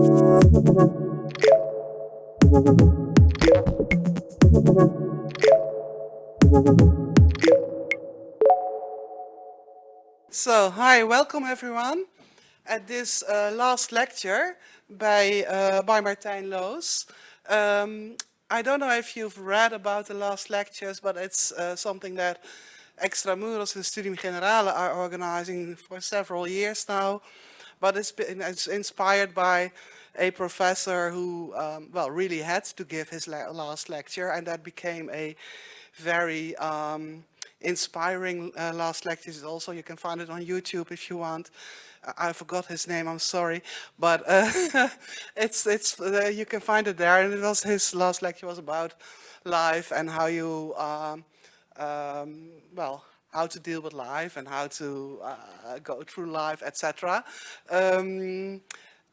So, hi, welcome everyone at this uh, last lecture by, uh, by Martijn Loos. Um, I don't know if you've read about the last lectures, but it's uh, something that Extramuros and Studium Generale are organizing for several years now. But it's, been, it's inspired by a professor who, um, well, really had to give his la last lecture and that became a very um, inspiring uh, last lectures also. You can find it on YouTube if you want. I forgot his name, I'm sorry, but uh, it's it's uh, you can find it there. And it was his last lecture was about life and how you um, um, well how to deal with life and how to uh, go through life, etc. Um,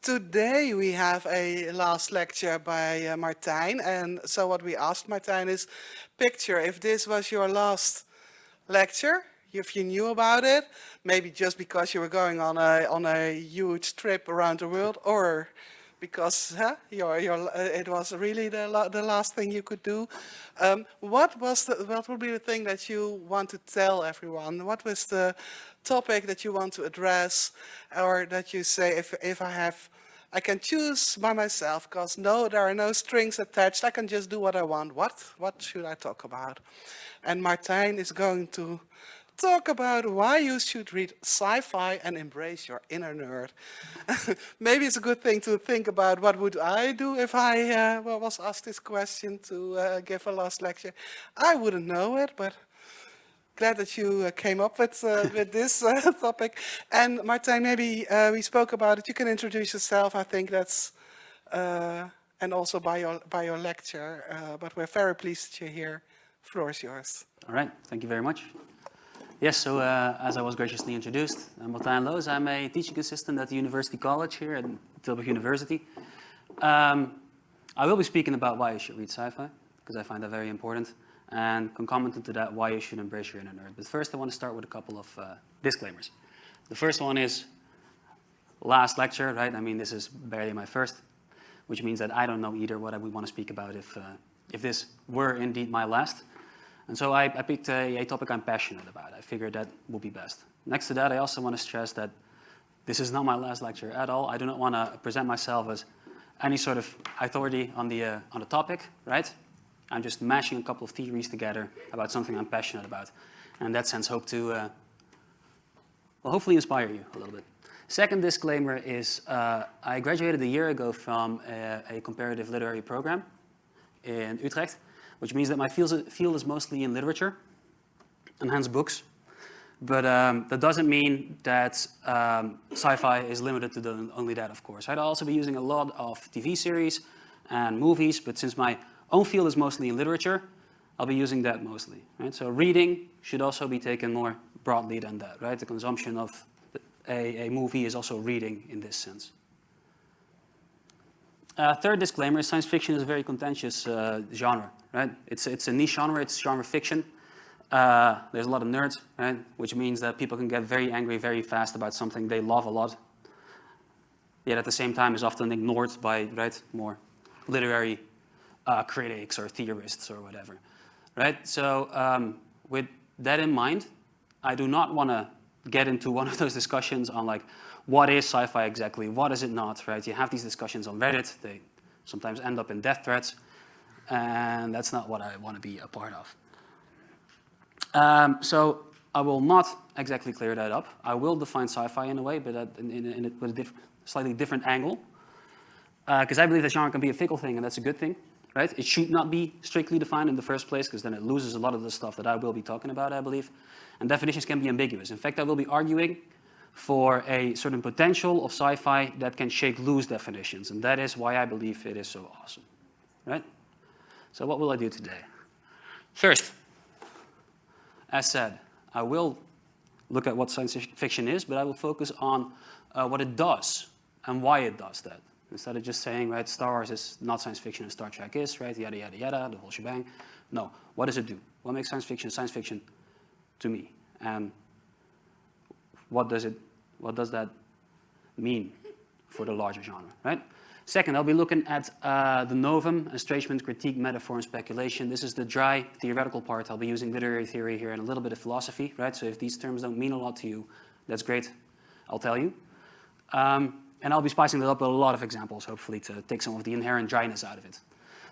today we have a last lecture by uh, Martijn, and so what we asked Martijn is, picture if this was your last lecture, if you knew about it, maybe just because you were going on a, on a huge trip around the world or because huh, your, your, uh, it was really the, la the last thing you could do. Um, what was the, what would be the thing that you want to tell everyone? What was the topic that you want to address or that you say if, if I have I can choose by myself because no, there are no strings attached. I can just do what I want. What? What should I talk about? And Martijn is going to talk about why you should read sci-fi and embrace your inner nerd. Maybe it's a good thing to think about what would I do if I uh, was asked this question to uh, give a last lecture. I wouldn't know it, but glad that you uh, came up with, uh, with this uh, topic. And Martijn, maybe uh, we spoke about it. You can introduce yourself. I think that's, and also by your, by your lecture, but we're very pleased that you're here. Floor is yours. All right, thank you very much. Yes, so uh, as I was graciously introduced, I'm Martijn Loos. I'm a teaching assistant at the University College here at Tilburg University. Um, I will be speaking about why you should read sci-fi, because I find that very important, and concomitant to that, why you should embrace your inner nerd. But first, I want to start with a couple of uh, disclaimers. The first one is last lecture, right? I mean, this is barely my first, which means that I don't know either what I would want to speak about if, uh, if this were indeed my last. And so I, I picked a, a, topic I'm passionate about. I figured that would be best. Next to that, I also want to stress that this is not my last lecture at all. I do not want to present myself as any sort of authority on the, uh, on the topic, right? I'm just mashing a couple of theories together about something I'm passionate about. And in that sense, hope to, uh, well, hopefully inspire you a little bit. Second disclaimer is uh, I graduated a year ago from a, a comparative literary program in Utrecht which means that my field is mostly in literature and hence books. But um, that doesn't mean that um, sci-fi is limited to the, only that, of course. I'd also be using a lot of TV series and movies, but since my own field is mostly in literature, I'll be using that mostly, right? So reading should also be taken more broadly than that, right? The consumption of a, a movie is also reading in this sense. Uh, third disclaimer, science fiction is a very contentious uh, genre, right? It's, it's a niche genre, it's genre fiction. Uh, there's a lot of nerds, right? Which means that people can get very angry very fast about something they love a lot. Yet at the same time is often ignored by, right, more literary uh, critics or theorists or whatever, right? So um, with that in mind, I do not want to get into one of those discussions on like, what is sci-fi exactly? What is it not, right? You have these discussions on Reddit. They sometimes end up in death threats. And that's not what I want to be a part of. Um, so I will not exactly clear that up. I will define sci-fi in a way, but in, in, in, with a diff slightly different angle. Because uh, I believe that genre can be a fickle thing, and that's a good thing, right? It should not be strictly defined in the first place, because then it loses a lot of the stuff that I will be talking about, I believe. And definitions can be ambiguous. In fact, I will be arguing for a certain potential of sci-fi that can shake loose definitions. And that is why I believe it is so awesome, right? So what will I do today? First, as said, I will look at what science fiction is, but I will focus on uh, what it does and why it does that. Instead of just saying, right, Star Wars is not science fiction and Star Trek is, right, yada, yada, yada, the whole shebang. No, what does it do? What makes science fiction science fiction to me? And what does it what does that mean for the larger genre, right? Second, I'll be looking at uh, the novum, estrangement, critique, metaphor, and speculation. This is the dry theoretical part. I'll be using literary theory here and a little bit of philosophy, right? So if these terms don't mean a lot to you, that's great. I'll tell you. Um, and I'll be spicing it up with a lot of examples, hopefully, to take some of the inherent dryness out of it.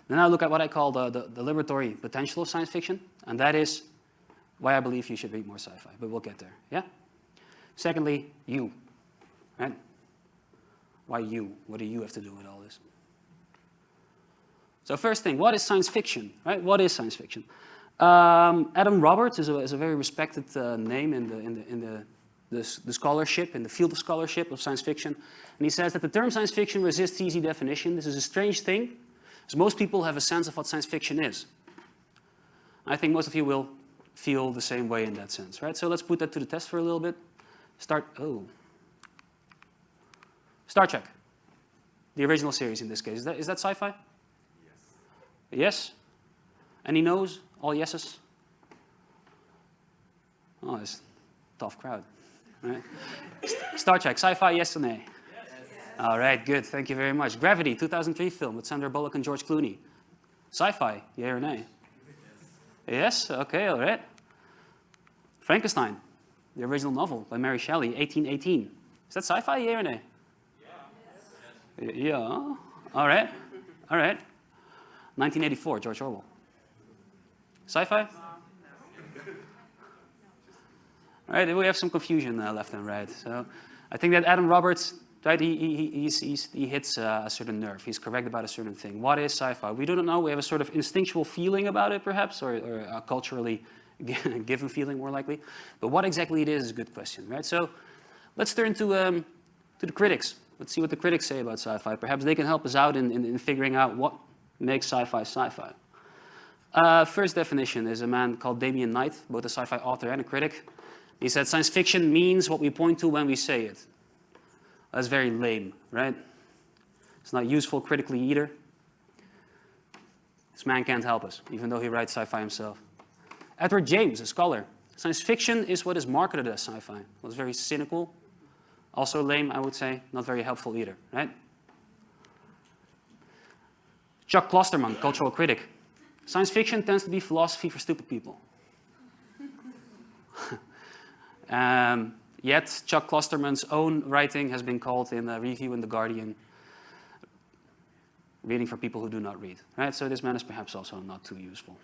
Then I look at what I call the, the, the liberatory potential of science fiction, and that is why I believe you should read more sci-fi, but we'll get there, yeah? Secondly, you, right? Why you? What do you have to do with all this? So first thing, what is science fiction, right? What is science fiction? Um, Adam Roberts is a, is a very respected uh, name in the, in the, in the the, the, scholarship, in the field of scholarship of science fiction. And he says that the term science fiction resists easy definition. This is a strange thing, because most people have a sense of what science fiction is. I think most of you will feel the same way in that sense, right? So let's put that to the test for a little bit. Start, oh. Star Trek, the original series in this case. Is that, is that sci-fi? Yes. Yes? Any no's? All yeses? Oh, it's a tough crowd. Right? Star Trek, sci-fi, yes or nay? Yes. All right, good. Thank you very much. Gravity, 2003 film with Sandra Bullock and George Clooney. Sci-fi, yeah or nay? Yes. yes? Okay, all right. Frankenstein, the original novel by Mary Shelley, 1818. Is that sci-fi, yeah or nay? Yeah. Yeah. All right. All right. 1984, George Orwell. Sci-fi? All right, We have some confusion uh, left and right. So I think that Adam Roberts, right, he, he, he's, he's, he hits uh, a certain nerve. He's correct about a certain thing. What is sci-fi? We don't know. We have a sort of instinctual feeling about it, perhaps, or, or a culturally given feeling, more likely. But what exactly it is is a good question, right? So let's turn to, um, to the critics. Let's see what the critics say about sci-fi. Perhaps they can help us out in, in, in figuring out what makes sci-fi sci-fi. Uh, first definition is a man called Damon Knight, both a sci-fi author and a critic. He said science fiction means what we point to when we say it. That's very lame, right? It's not useful critically either. This man can't help us, even though he writes sci-fi himself. Edward James, a scholar. Science fiction is what is marketed as sci-fi. It Was very cynical, also lame, I would say, not very helpful either, right? Chuck Klosterman, cultural critic. Science fiction tends to be philosophy for stupid people. Um, yet Chuck Klosterman's own writing has been called in a review in The Guardian, reading for people who do not read. Right? So this man is perhaps also not too useful.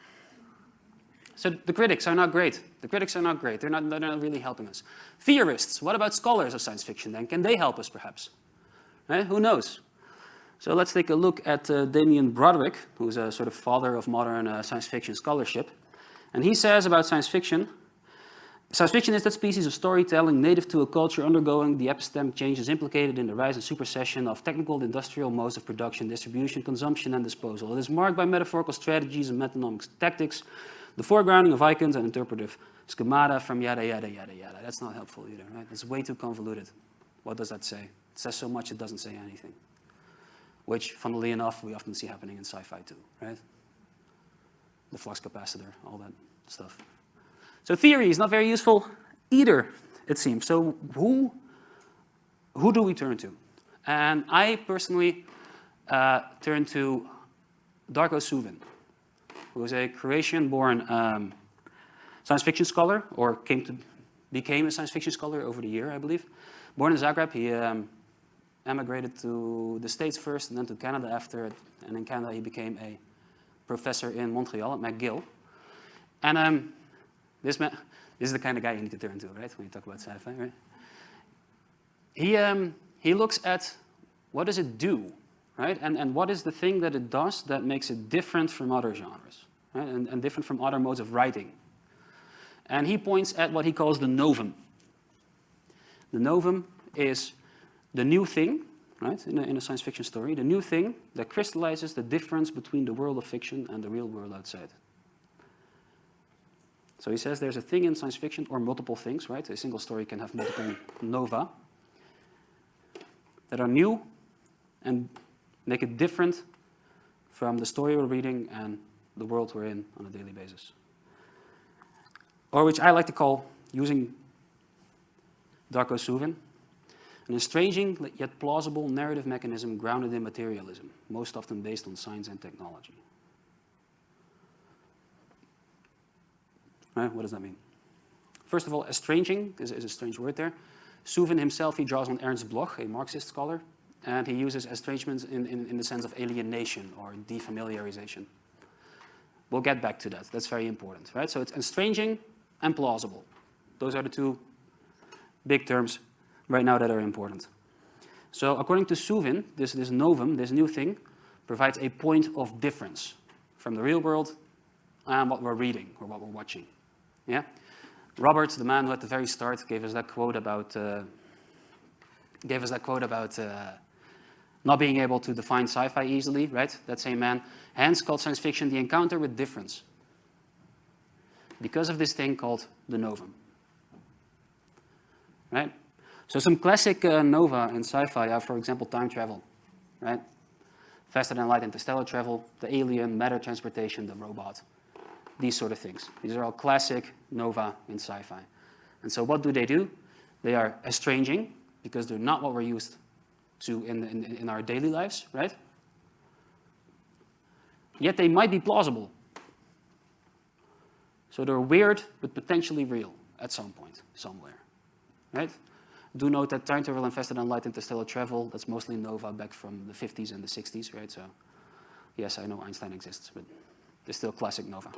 So the critics are not great. The critics are not great. They're not, they're not really helping us. Theorists, what about scholars of science fiction then? Can they help us perhaps? Right? Who knows? So let's take a look at uh, Damien Broderick, who's a sort of father of modern uh, science fiction scholarship. And he says about science fiction, Science fiction is that species of storytelling native to a culture undergoing the epistemic changes implicated in the rise and supersession of technical and industrial modes of production, distribution, consumption, and disposal. It is marked by metaphorical strategies and metonymic tactics, the foregrounding of icons and interpretive schemata from yada, yada, yada, yada. That's not helpful either, right? It's way too convoluted. What does that say? It says so much it doesn't say anything. Which, funnily enough, we often see happening in sci-fi too, right? The flux capacitor, all that stuff. So theory is not very useful either, it seems. So who, who do we turn to? And I personally uh, turn to Darko Suvin, who is a Croatian-born um, science fiction scholar, or came to, became a science fiction scholar over the year, I believe. Born in Zagreb, he um, emigrated to the States first and then to Canada after it. And in Canada, he became a professor in Montreal at McGill. And um, this man, this is the kind of guy you need to turn to, right? When you talk about sci-fi, right? He, um, he looks at what does it do, right? And, and what is the thing that it does that makes it different from other genres, right? And, and different from other modes of writing. And he points at what he calls the novum. The novum is the new thing, right, in a, in a science fiction story, the new thing that crystallizes the difference between the world of fiction and the real world outside. So he says there's a thing in science fiction, or multiple things, right? A single story can have multiple nova that are new and make it different from the story we're reading and the world we're in on a daily basis. Or which I like to call, using Darko Suvin, An estranging yet plausible narrative mechanism grounded in materialism, most often based on science and technology. Right, what does that mean? First of all, estranging is, is a strange word there. Suvin himself, he draws on Ernst Bloch, a Marxist scholar, and he uses estrangement in, in, in the sense of alienation or defamiliarization. We'll get back to that. That's very important, right? So it's estranging and plausible. Those are the two big terms right now that are important. So according to Suvin, this, this novum, this new thing, provides a point of difference from the real world and what we're reading or what we're watching. Yeah? Robert, the man who at the very start gave us that quote about, uh, gave us that quote about uh, not being able to define sci-fi easily, right? That same man. Hence called science fiction the encounter with difference. Because of this thing called the novum. Right? So some classic uh, nova in sci-fi are, for example, time travel, right? Faster than light interstellar travel, the alien, matter transportation, the robot, these sort of things. These are all classic nova in sci-fi. And so what do they do? They are estranging, because they're not what we're used to in, in, in our daily lives, right? Yet they might be plausible. So they're weird, but potentially real at some point, somewhere, right? Do note that time travel and faster than light interstellar travel, that's mostly nova back from the 50s and the 60s, right? So yes, I know Einstein exists, but it's still classic nova.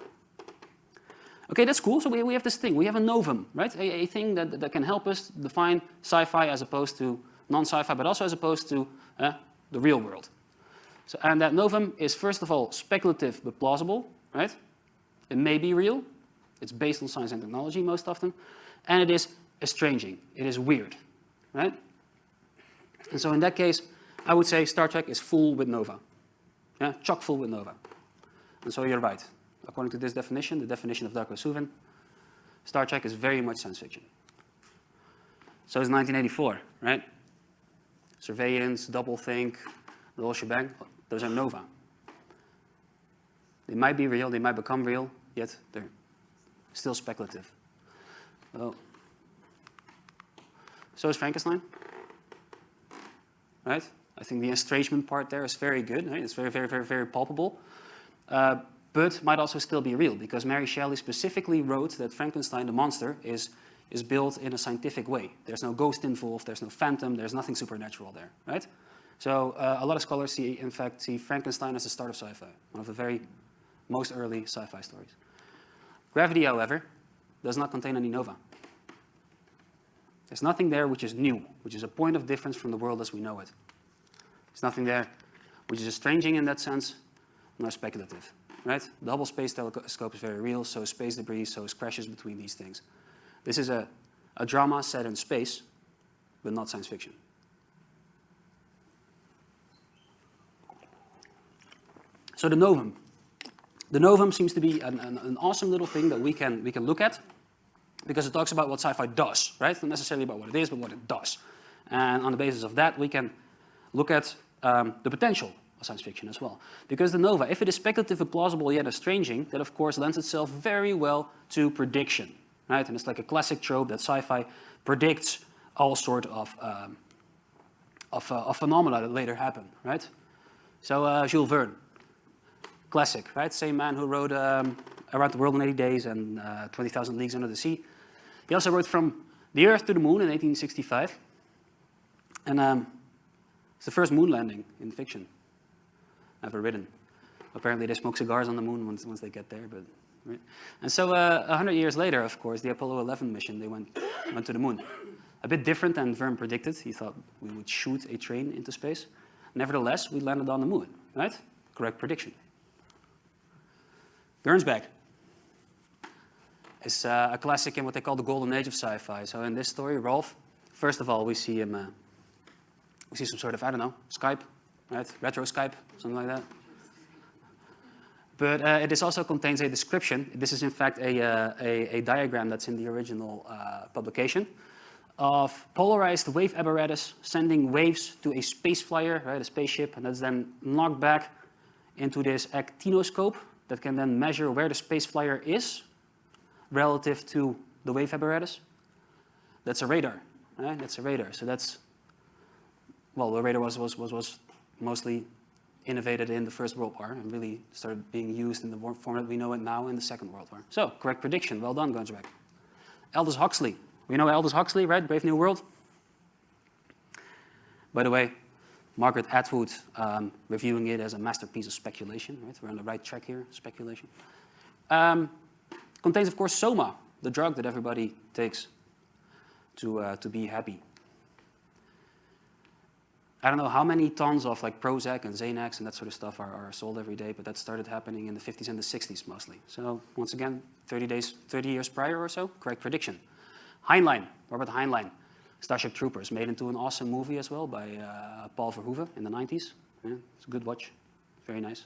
Okay, that's cool. So we, we have this thing. We have a novum, right? A, a thing that, that can help us define sci-fi as opposed to non-sci-fi, but also as opposed to uh, the real world. So, and that novum is first of all speculative but plausible, right? It may be real. It's based on science and technology most often. And it is estranging. It is weird, right? And so in that case, I would say Star Trek is full with nova. Yeah, chock full with nova. And so you're right. According to this definition, the definition of Darko Suvin, Star Trek is very much science fiction. So it's 1984, right? Surveillance, doublethink, the whole shebang, those are nova. They might be real, they might become real, yet they're still speculative. So is Frankenstein, right? I think the estrangement part there is very good, right? It's very, very, very, very palpable. Uh, but might also still be real because Mary Shelley specifically wrote that Frankenstein, the monster, is, is built in a scientific way. There's no ghost involved, there's no phantom, there's nothing supernatural there, right? So uh, a lot of scholars see, in fact, see Frankenstein as the start of sci-fi, one of the very most early sci-fi stories. Gravity, however, does not contain any nova. There's nothing there which is new, which is a point of difference from the world as we know it. There's nothing there which is estranging in that sense, nor speculative right? The Hubble Space Telescope is very real, so is space debris, so is crashes between these things. This is a, a drama set in space, but not science fiction. So the novum. The novum seems to be an, an, an, awesome little thing that we can, we can look at because it talks about what sci-fi does, right? Not necessarily about what it is, but what it does. And on the basis of that, we can look at um, the potential of science fiction as well. Because the nova, if it is speculative and plausible yet estranging, that of course lends itself very well to prediction, right? And it's like a classic trope that sci-fi predicts all sort of, um, of, uh, of, phenomena that later happen, right? So uh, Jules Verne, classic, right? Same man who wrote um, Around the World in 80 Days and uh, 20,000 Leagues Under the Sea. He also wrote From the Earth to the Moon in 1865. And um, it's the first moon landing in fiction ever ridden. Apparently they smoke cigars on the moon once, once they get there. But, right? And so uh, 100 years later, of course, the Apollo 11 mission, they went, went to the moon. A bit different than Verne predicted. He thought we would shoot a train into space. Nevertheless, we landed on the moon, right? Correct prediction. Gernsback is uh, a classic in what they call the golden age of sci-fi. So in this story, Rolf, first of all, we see him, uh, we see some sort of, I don't know, Skype, right? Retro Skype, something like that. But uh, it also contains a description. This is in fact a, uh, a, a, diagram that's in the original uh, publication of polarized wave apparatus sending waves to a space flyer, right, a spaceship, and that's then knocked back into this actinoscope that can then measure where the space flyer is relative to the wave apparatus. That's a radar, right? That's a radar. So that's well, the radar was, was, was, was mostly innovated in the First World War and really started being used in the form that we know it now in the Second World War. So, correct prediction. Well done, Gernsback. Aldous Huxley. We know Aldous Huxley, right? Brave New World. By the way, Margaret Atwood um, reviewing it as a masterpiece of speculation, right? We're on the right track here, speculation. Um, contains, of course, Soma, the drug that everybody takes to, uh, to be happy. I don't know how many tons of like Prozac and Xanax and that sort of stuff are, are sold every day, but that started happening in the 50s and the 60s mostly. So once again, 30 days, 30 years prior or so, correct prediction. Heinlein, Robert Heinlein, Starship Troopers, made into an awesome movie as well by uh, Paul Verhoeven in the 90s. Yeah, it's a good watch, very nice.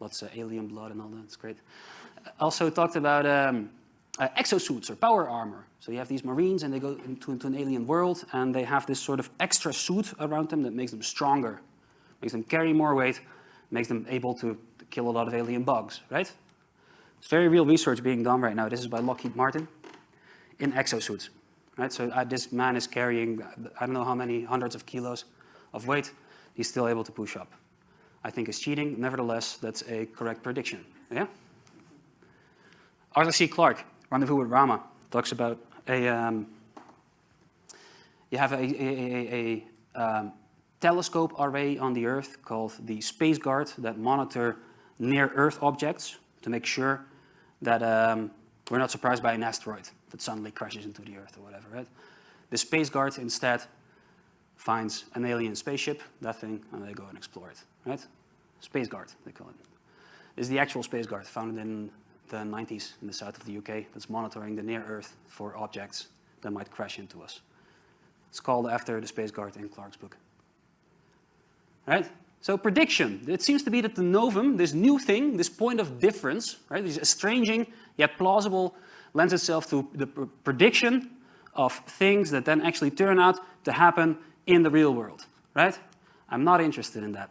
Lots of alien blood and all that, it's great. Also talked about um, uh, exosuits or power armor. So you have these Marines and they go into, into, an alien world and they have this sort of extra suit around them that makes them stronger, makes them carry more weight, makes them able to, kill a lot of alien bugs, right? It's very real research being done right now. This is by Lockheed Martin in exosuits, right? So uh, this man is carrying, I don't know how many hundreds of kilos of weight. He's still able to push up. I think it's cheating. Nevertheless, that's a correct prediction, yeah? Arthur C. Clarke, Rendezvous with Rama talks about a, um, you have a, a, a um, telescope array on the Earth called the Space Guard that monitor near-Earth objects to make sure that um, we're not surprised by an asteroid that suddenly crashes into the Earth or whatever, right? The Space Guard instead finds an alien spaceship, that thing, and they go and explore it, right? Space Guard, they call it. Is the actual Space Guard founded in the 90s in the south of the UK that's monitoring the near Earth for objects that might crash into us. It's called after the Space Guard in Clarke's book. Right? So prediction. It seems to be that the novum, this new thing, this point of difference, right, this estranging yet plausible, lends itself to the pr prediction of things that then actually turn out to happen in the real world, right? I'm not interested in that.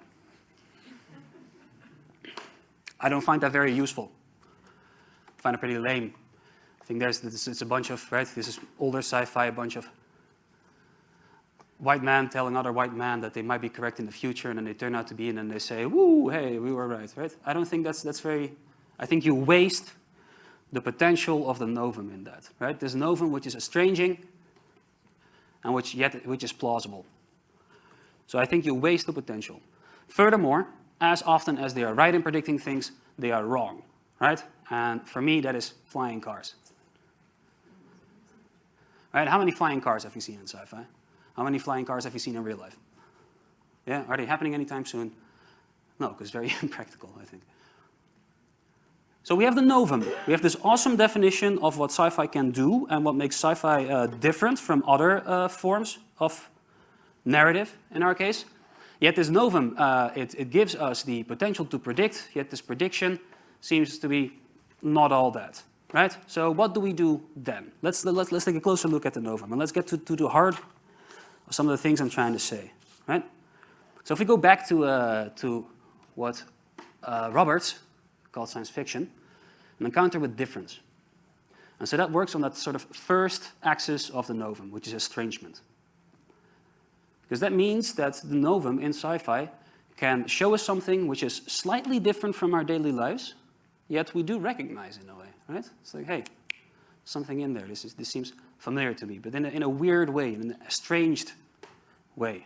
I don't find that very useful find it pretty lame. I think there's this, it's a bunch of, right, this is older sci-fi, a bunch of white man telling other white man that they might be correct in the future and then they turn out to be and then they say, woo, hey, we were right, right? I don't think that's, that's very, I think you waste the potential of the novum in that, right? There's novum which is estranging and which yet, which is plausible. So I think you waste the potential. Furthermore, as often as they are right in predicting things, they are wrong, right? And for me, that is flying cars. Right? How many flying cars have you seen in sci-fi? How many flying cars have you seen in real life? Yeah, are they happening anytime soon? No, because very impractical, I think. So we have the novum. We have this awesome definition of what sci-fi can do and what makes sci-fi uh, different from other uh, forms of narrative, in our case. Yet this novum, uh, it, it gives us the potential to predict, yet this prediction seems to be not all that, right? So what do we do then? Let's, let's, let's take a closer look at the novum and let's get to, to the heart of some of the things I'm trying to say, right? So if we go back to, uh, to what uh, Roberts called science fiction, an encounter with difference. And so that works on that sort of first axis of the novum, which is estrangement. Because that means that the novum in sci-fi can show us something which is slightly different from our daily lives, yet we do recognize in a way, right? It's like, hey, something in there. This, is, this seems familiar to me, but in a, in a weird way, in an estranged way.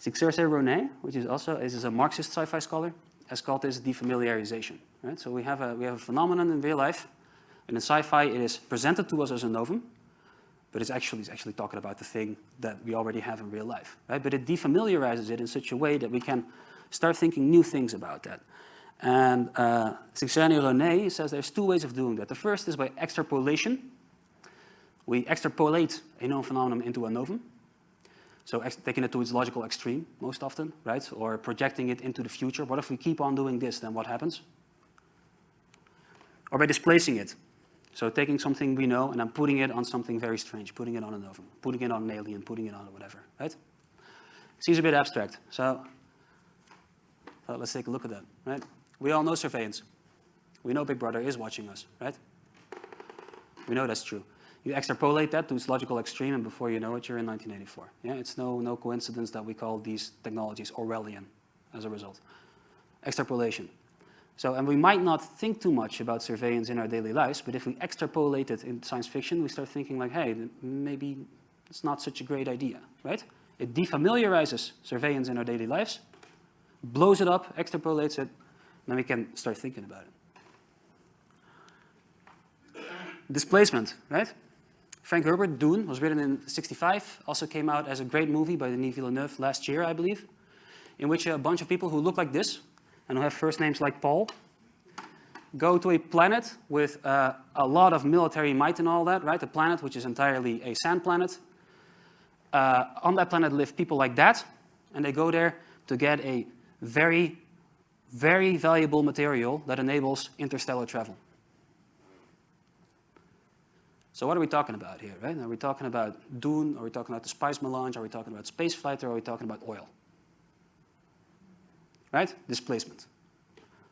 Csicsery-Ronay, which is also is a Marxist sci-fi scholar, has called this defamiliarization. Right? So we have, a, we have a phenomenon in real life, and in sci-fi it is presented to us as a novum, but it's actually, it's actually talking about the thing that we already have in real life. Right? But it defamiliarizes it in such a way that we can Start thinking new things about that. And uh, Ronay says there's two ways of doing that. The first is by extrapolation. We extrapolate a known phenomenon into a novum. So taking it to its logical extreme, most often, right? Or projecting it into the future. What if we keep on doing this, then what happens? Or by displacing it. So taking something we know and then putting it on something very strange, putting it on a novum, putting it on an alien, putting it on whatever, right? Seems a bit abstract. So uh, let's take a look at that, right? We all know surveillance. We know Big Brother is watching us, right? We know that's true. You extrapolate that to its logical extreme, and before you know it, you're in 1984. Yeah, it's no, no coincidence that we call these technologies Orwellian as a result. Extrapolation. So, and we might not think too much about surveillance in our daily lives, but if we extrapolate it in science fiction, we start thinking like, hey, maybe it's not such a great idea, right? It defamiliarizes surveillance in our daily lives, blows it up, extrapolates it, then we can start thinking about it. Displacement, right? Frank Herbert, Dune, was written in 65, also came out as a great movie by Denis Villeneuve last year, I believe, in which a bunch of people who look like this, and who have first names like Paul, go to a planet with uh, a lot of military might and all that, right? A planet which is entirely a sand planet. Uh, on that planet live people like that, and they go there to get a very, very valuable material that enables interstellar travel. So what are we talking about here, right? Are we talking about Dune? Are we talking about the Spice Melange? Are we talking about spaceflight? Or are we talking about oil? Right? Displacement.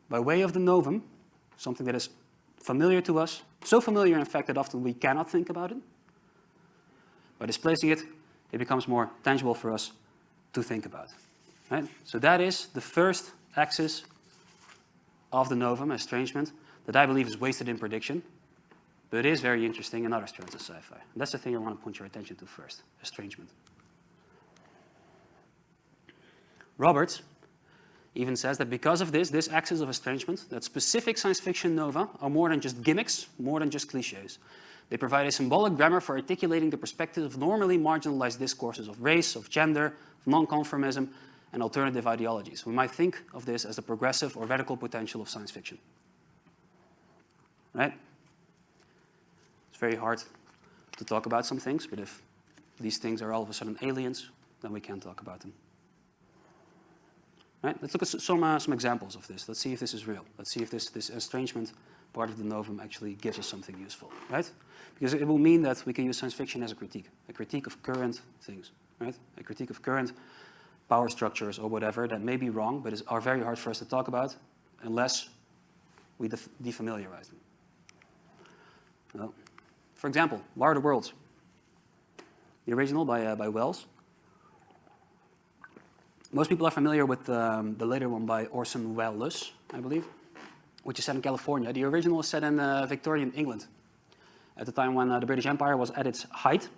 By way of the novum, something that is familiar to us, so familiar in fact that often we cannot think about it. By displacing it, it becomes more tangible for us to think about. Right? So that is the first axis of the novum, estrangement, that I believe is wasted in prediction, but it is very interesting in other strands of sci-fi. That's the thing I want to point your attention to first, estrangement. Roberts even says that because of this, this axis of estrangement, that specific science fiction nova are more than just gimmicks, more than just cliches. They provide a symbolic grammar for articulating the perspective of normally marginalized discourses of race, of gender, of non-conformism, and alternative ideologies. We might think of this as the progressive or radical potential of science fiction. Right? It's very hard to talk about some things, but if these things are all of a sudden aliens, then we can talk about them. Right? Let's look at some, uh, some examples of this. Let's see if this is real. Let's see if this, this estrangement part of the novum actually gives us something useful, right? Because it will mean that we can use science fiction as a critique, a critique of current things, right? A critique of current power structures or whatever that may be wrong, but is, are very hard for us to talk about unless we def defamiliarize them. Well, for example, War of the Worlds, the original by, uh, by Wells. Most people are familiar with um, the later one by Orson Welles, I believe, which is set in California. The original is set in uh, Victorian England, at the time when uh, the British Empire was at its height,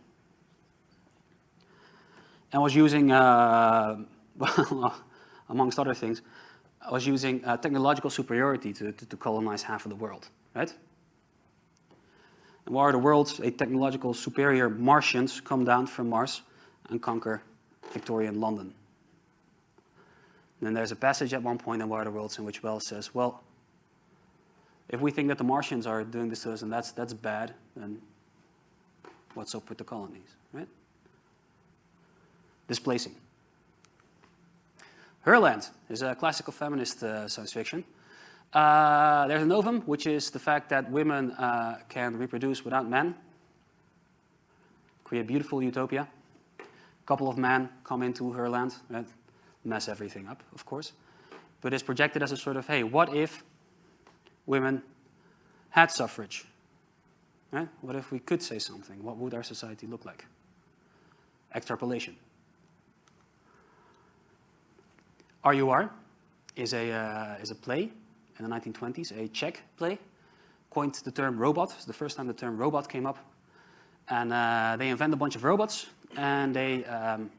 and was using, uh, amongst other things, I was using uh, technological superiority to, to, to colonize half of the world, right? And War of the Worlds, a technological superior Martians come down from Mars and conquer Victorian London. And then there's a passage at one point in War of the Worlds in which Wells says, well, if we think that the Martians are doing this to us and that's, that's bad, then what's up with the colonies, right? Displacing. Herland is a classical feminist uh, science fiction. Uh, there's a novum, which is the fact that women uh, can reproduce without men, create a beautiful utopia. A couple of men come into her land, right? mess everything up, of course. But it's projected as a sort of, hey, what if women had suffrage? Right? What if we could say something? What would our society look like? Extrapolation. RUR is a, uh, is a play in the 1920s, a Czech play, coined the term robot. It's the first time the term robot came up. And uh, they invent a bunch of robots, and they um,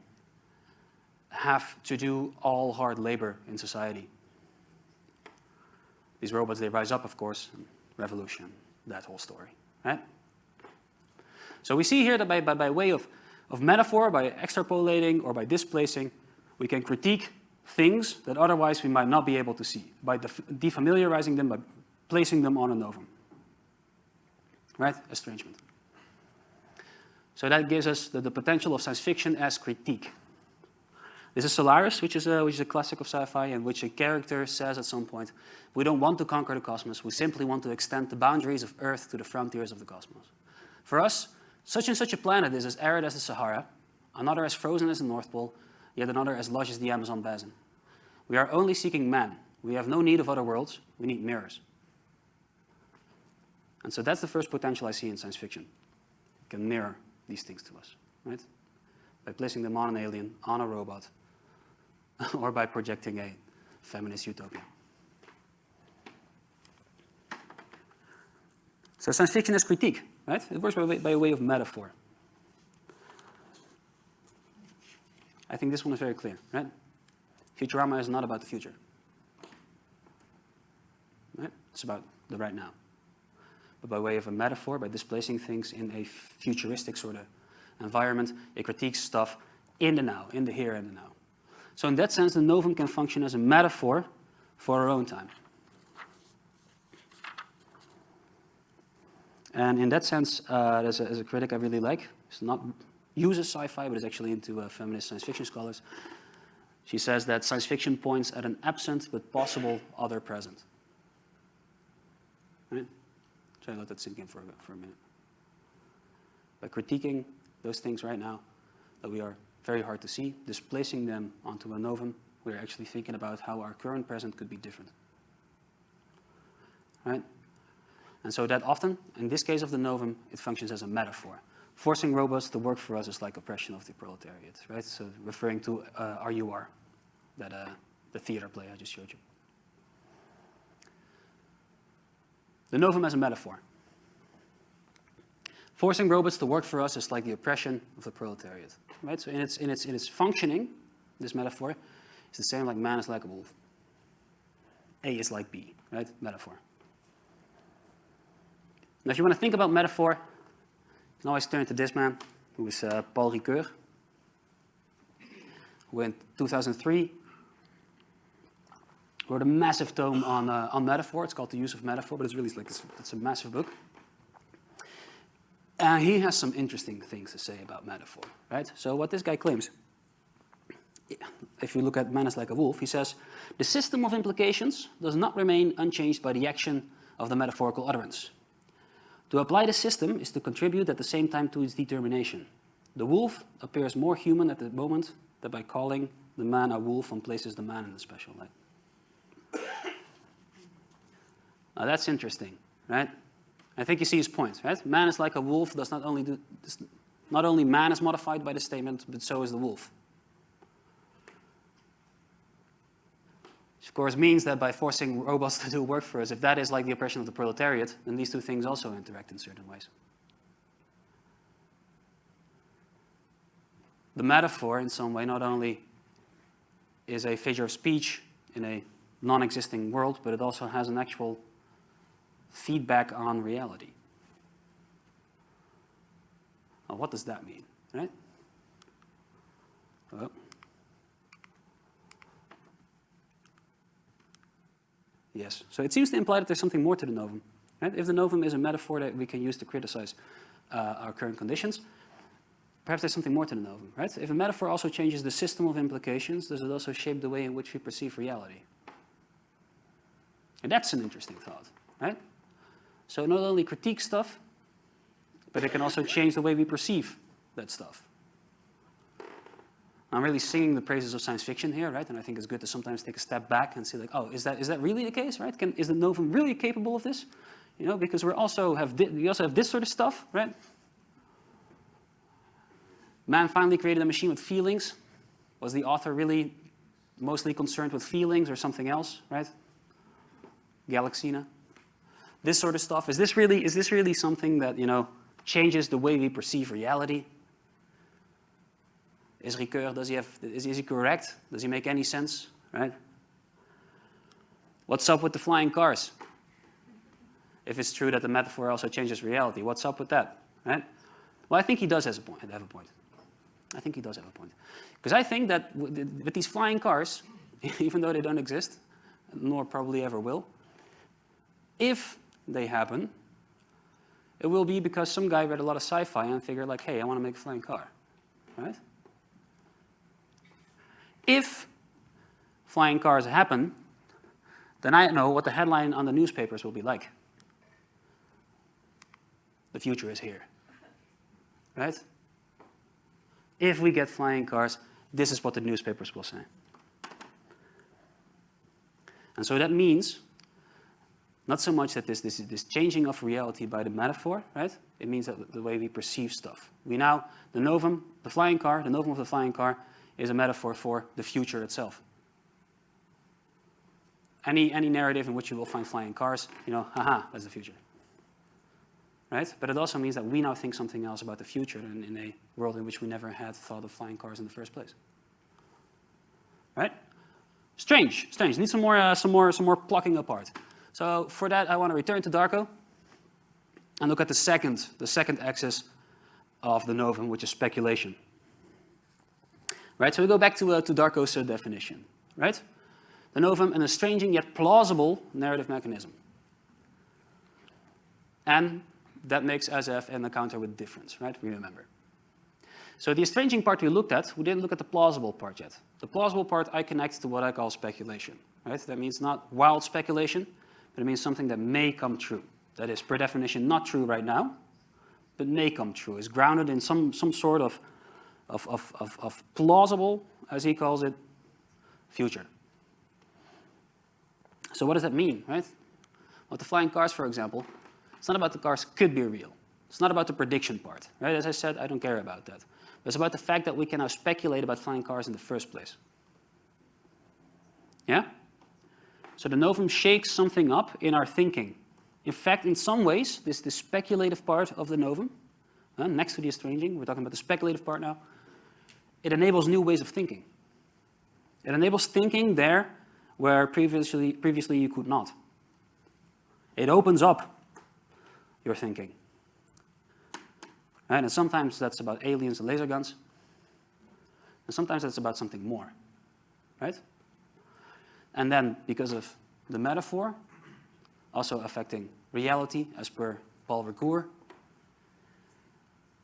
have to do all hard labor in society. These robots, they rise up, of course, revolution, that whole story, right? So we see here that by, by, by way of, of metaphor, by extrapolating or by displacing, we can critique things that otherwise we might not be able to see by defamiliarizing them, by placing them on a novum. Right? Estrangement. So that gives us the, the potential of science fiction as critique. This is Solaris, which is, a, which is a classic of sci-fi, in which a character says at some point, we don't want to conquer the cosmos, we simply want to extend the boundaries of Earth to the frontiers of the cosmos. For us, such and such a planet is as arid as the Sahara, another as frozen as the North Pole, yet another as lush as the Amazon basin. We are only seeking man. We have no need of other worlds. We need mirrors. And so that's the first potential I see in science fiction. can mirror these things to us, right? By placing them on an alien, on a robot, or by projecting a feminist utopia. So science fiction is critique, right? It works by, by way of metaphor. I think this one is very clear, right? Futurama is not about the future. Right? It's about the right now. But by way of a metaphor, by displacing things in a futuristic sort of environment, it critiques stuff in the now, in the here and the now. So in that sense, the novum can function as a metaphor for our own time. And in that sense, uh, as, a, as a critic I really like, it's not uses sci-fi, but is actually into uh, feminist science fiction scholars. She says that science fiction points at an absent but possible other present. Right? Try to let that sink in for, for a minute. By critiquing those things right now that we are very hard to see, displacing them onto a novum, we're actually thinking about how our current present could be different. Right? And so that often, in this case of the novum, it functions as a metaphor. Forcing robots to work for us is like oppression of the proletariat, right? So referring to uh, RUR, that, uh, the theater play I just showed you. The novum as a metaphor. Forcing robots to work for us is like the oppression of the proletariat, right? So in its, in its, in its functioning, this metaphor, is the same like man is like a wolf. A is like B, right? Metaphor. Now, if you want to think about metaphor, can always turn to this man, who is uh, Paul Ricoeur, who in 2003 wrote a massive tome on, uh, on metaphor. It's called The Use of Metaphor, but it's really like, it's, it's a massive book. And he has some interesting things to say about metaphor, right? So what this guy claims, if you look at Man is like a wolf, he says, the system of implications does not remain unchanged by the action of the metaphorical utterance. To apply the system is to contribute at the same time to its determination. The wolf appears more human at the moment that by calling the man a wolf one places the man in a special light. Now that's interesting, right? I think you see his point, right? Man is like a wolf does not only do, not only man is modified by the statement, but so is the wolf. Which of course means that by forcing robots to do work for us, if that is like the oppression of the proletariat, then these two things also interact in certain ways. The metaphor, in some way, not only is a figure of speech in a non-existing world, but it also has an actual feedback on reality. Now, what does that mean, right? Well, Yes. So it seems to imply that there's something more to the novum. Right? If the novum is a metaphor that we can use to criticize uh, our current conditions, perhaps there's something more to the novum. Right? If a metaphor also changes the system of implications, does it also shape the way in which we perceive reality? And that's an interesting thought. Right? So not only critique stuff, but it can also change the way we perceive that stuff. I'm really singing the praises of science fiction here, right? And I think it's good to sometimes take a step back and see like, oh, is that, is that really the case, right? Can, is the novum really capable of this? You know, because we also have, we also have this sort of stuff, right? Man finally created a machine with feelings. Was the author really mostly concerned with feelings or something else, right? Galaxina. This sort of stuff. Is this really, is this really something that, you know, changes the way we perceive reality? Is Ricoeur, does he have, is, is he correct? Does he make any sense, right? What's up with the flying cars? If it's true that the metaphor also changes reality, what's up with that, right? Well, I think he does have a point. Have a point. I think he does have a point. Because I think that with these flying cars, even though they don't exist, nor probably ever will, if they happen, it will be because some guy read a lot of sci-fi and figured like, hey, I want to make a flying car, right? If flying cars happen, then I know what the headline on the newspapers will be like. The future is here, right? If we get flying cars, this is what the newspapers will say. And so that means not so much that this, this, this changing of reality by the metaphor, right? It means that the way we perceive stuff. We now, the novum, the flying car, the novum of the flying car is a metaphor for the future itself. Any, any narrative in which you will find flying cars, you know, haha, that's the future. Right? But it also means that we now think something else about the future in, in a world in which we never had thought of flying cars in the first place. Right? Strange, strange. Need some more, uh, some more, some more plucking apart. So for that, I want to return to Darko and look at the second, the second axis of the novum, which is speculation. Right, so we go back to, uh, to Darko's uh, definition, right? The novum, an estranging yet plausible narrative mechanism. And that makes SF an encounter with difference, right? We remember. So the estranging part we looked at, we didn't look at the plausible part yet. The plausible part I connect to what I call speculation, right? That means not wild speculation, but it means something that may come true. That is, per definition, not true right now, but may come true. Is grounded in some, some sort of, of, of, of, of plausible, as he calls it, future. So what does that mean, right? Well, the flying cars, for example, it's not about the cars could be real. It's not about the prediction part, right? As I said, I don't care about that. It's about the fact that we can now speculate about flying cars in the first place. Yeah? So the novum shakes something up in our thinking. In fact, in some ways, this, this speculative part of the novum, uh, next to the estranging, we're talking about the speculative part now, it enables new ways of thinking. It enables thinking there where previously, previously you could not. It opens up your thinking. Right? And sometimes that's about aliens and laser guns. And sometimes that's about something more. Right? And then, because of the metaphor, also affecting reality, as per Paul Ricoeur,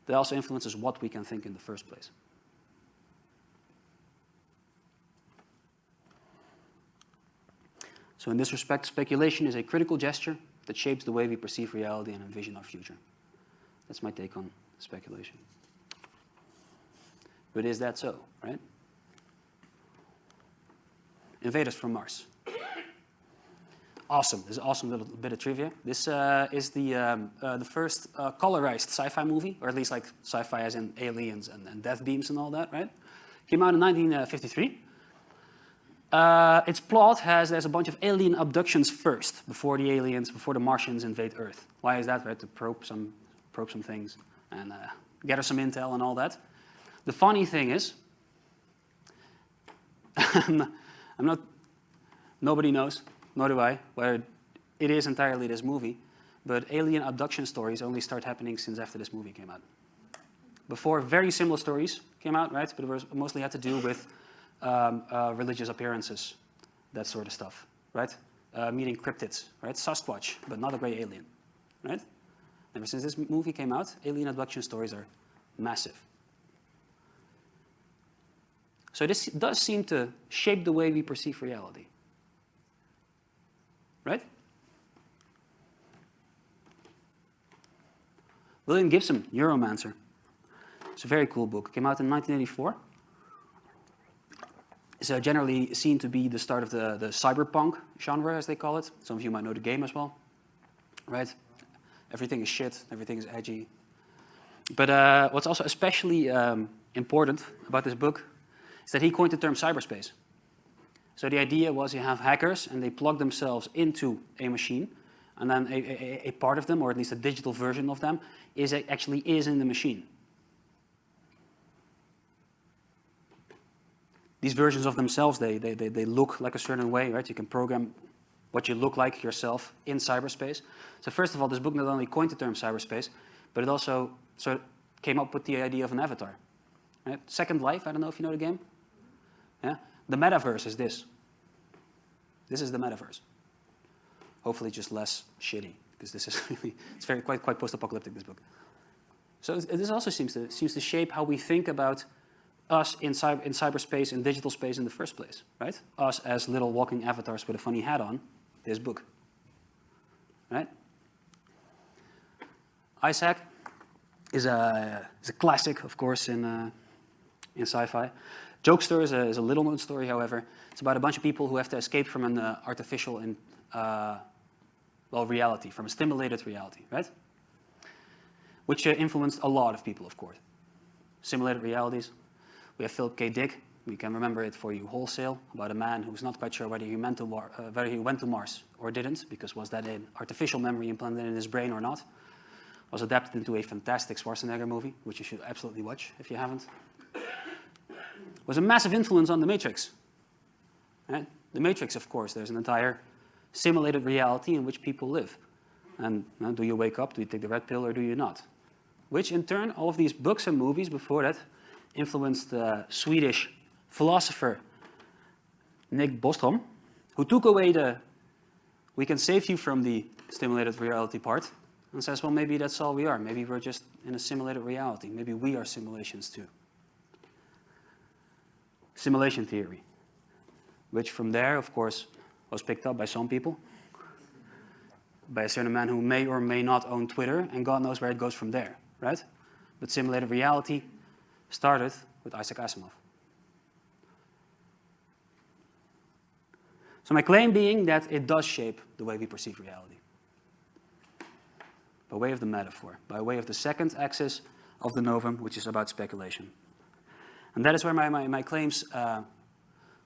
that also influences what we can think in the first place. So in this respect, speculation is a critical gesture that shapes the way we perceive reality and envision our future. That's my take on speculation. But is that so, right? Invaders from Mars. Awesome. This is an awesome little bit of trivia. This uh, is the, um, uh, the first uh, colorized sci-fi movie, or at least like sci-fi as in aliens and, and death beams and all that, right? Came out in 1953. Uh, its plot has there's a bunch of alien abductions first, before the aliens, before the Martians invade Earth. Why is that? Right, to probe some, probe some things and uh, gather some intel and all that. The funny thing is, I'm not, nobody knows, nor do I, whether it is entirely this movie, but alien abduction stories only start happening since after this movie came out. Before, very similar stories came out, right? But it was mostly had to do with um, uh, religious appearances, that sort of stuff, right? Uh, meeting cryptids, right? Sasquatch, but not a gray alien, right? Ever since this movie came out, alien abduction stories are massive. So this does seem to shape the way we perceive reality, right? William Gibson, Neuromancer. It's a very cool book. It came out in 1984 is uh, generally seen to be the start of the, the cyberpunk genre, as they call it. Some of you might know the game as well, right? Everything is shit, everything is edgy. But uh, what's also especially um, important about this book is that he coined the term cyberspace. So the idea was you have hackers and they plug themselves into a machine and then a, a, a part of them, or at least a digital version of them, is actually is in the machine. These versions of themselves, they, they, they, they look like a certain way, right? You can program what you look like yourself in cyberspace. So first of all, this book not only coined the term cyberspace, but it also sort of came up with the idea of an avatar. Right? Second Life, I don't know if you know the game. Yeah? The metaverse is this. This is the metaverse. Hopefully just less shitty, because this is really, it's very quite, quite post-apocalyptic, this book. So this also seems to, seems to shape how we think about us in, cyber, in cyberspace, in digital space in the first place, right? Us as little walking avatars with a funny hat on, this book, right? Isaac is a, is a classic, of course, in, uh, in sci-fi. Jokester is a, is a little-known story, however. It's about a bunch of people who have to escape from an uh, artificial and, uh, well, reality, from a stimulated reality, right? which uh, influenced a lot of people, of course. Simulated realities. We have Philip K. Dick. We can remember it for you wholesale, about a man who's not quite sure whether he, meant to, uh, whether he went to Mars or didn't, because was that an artificial memory implanted in his brain or not. Was adapted into a fantastic Schwarzenegger movie, which you should absolutely watch if you haven't. Was a massive influence on The Matrix. Right? The Matrix, of course, there's an entire simulated reality in which people live. And uh, do you wake up, do you take the red pill, or do you not? Which in turn, all of these books and movies before that influenced the Swedish philosopher Nick Bostrom, who took away the, we can save you from the stimulated reality part, and says, well, maybe that's all we are. Maybe we're just in a simulated reality. Maybe we are simulations too. Simulation theory, which from there, of course, was picked up by some people, by a certain man who may or may not own Twitter, and God knows where it goes from there, right? But simulated reality started with Isaac Asimov. So my claim being that it does shape the way we perceive reality. By way of the metaphor, by way of the second axis of the novum, which is about speculation. And that is where my, my, my claims uh,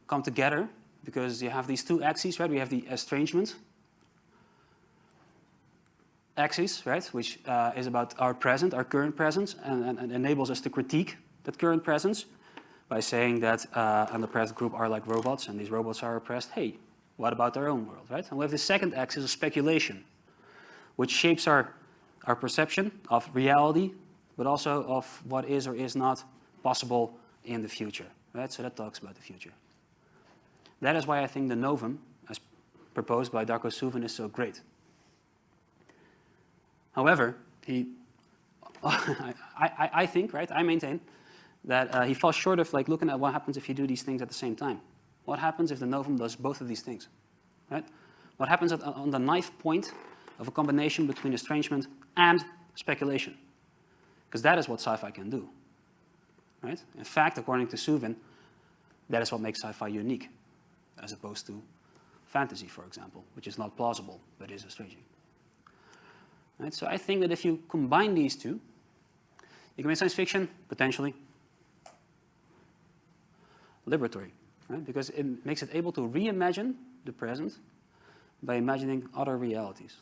come together, because you have these two axes, right? We have the estrangement axis, right, which uh, is about our present, our current presence, and, and, and, enables us to critique that current presence by saying that uh, present group are like robots, and these robots are oppressed. Hey, what about our own world, right? And we have the second axis of speculation, which shapes our, our perception of reality, but also of what is or is not possible in the future, right? So that talks about the future. That is why I think the novum, as proposed by Darko Suvin, is so great. However, he, I, I, I, think, right, I maintain that uh, he falls short of like looking at what happens if you do these things at the same time. What happens if the novum does both of these things, right? What happens at, on the knife point of a combination between estrangement and speculation? Because that is what sci-fi can do, right? In fact, according to Suvin, that is what makes sci-fi unique, as opposed to fantasy, for example, which is not plausible, but is estranging. Right? So I think that if you combine these two, you can make science fiction, potentially, liberatory, right? because it makes it able to reimagine the present by imagining other realities.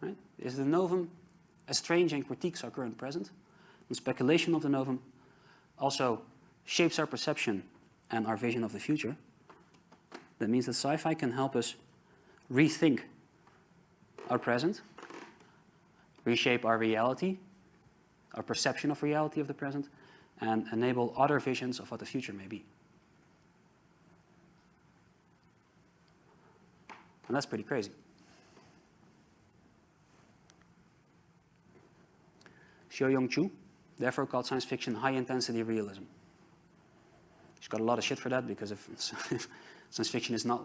Right? Is the novum estranging critiques our current present? The speculation of the novum also shapes our perception and our vision of the future. That means that sci-fi can help us rethink our present, reshape our reality, our perception of reality of the present, and enable other visions of what the future may be. And that's pretty crazy. Seo-Young Chu, therefore called science fiction high-intensity realism. She's got a lot of shit for that because if science fiction is not,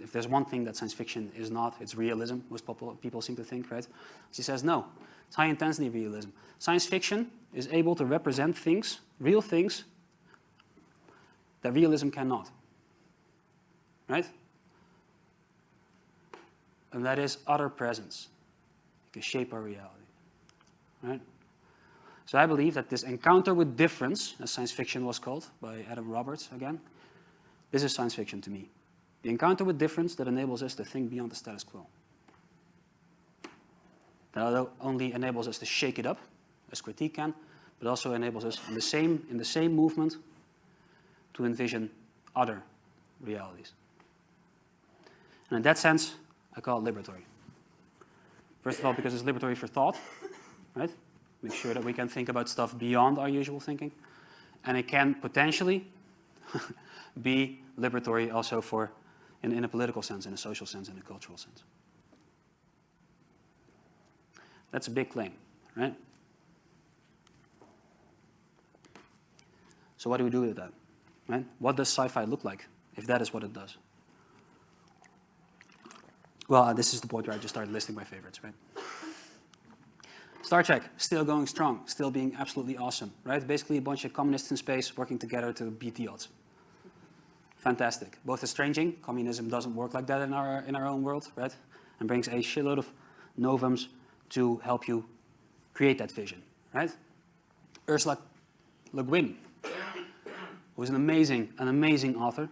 if there's one thing that science fiction is not, it's realism, most people seem to think, right? She says, no, it's high intensity realism. Science fiction is able to represent things, real things, that realism cannot, right? And that is other presence. It can shape our reality, right? So I believe that this encounter with difference, as science fiction was called by Adam Roberts again, this is science fiction to me. The encounter with difference that enables us to think beyond the status quo. That only enables us to shake it up, as critique can, but also enables us in the same, in the same movement to envision other realities. And in that sense, I call it liberatory. First of all, because it's liberatory for thought, right? Make sure that we can think about stuff beyond our usual thinking. And it can potentially be liberatory also for, in, in a political sense, in a social sense, in a cultural sense. That's a big claim, right? So what do we do with that, right? What does sci-fi look like if that is what it does? Well, uh, this is the point where I just started listing my favorites, right? Star Trek, still going strong, still being absolutely awesome, right? Basically a bunch of communists in space working together to beat the odds. Fantastic. Both estranging, communism doesn't work like that in our, in our own world, right? And brings a shitload of novums to help you create that vision, right? Ursula Le Guin, who is an amazing, an amazing author.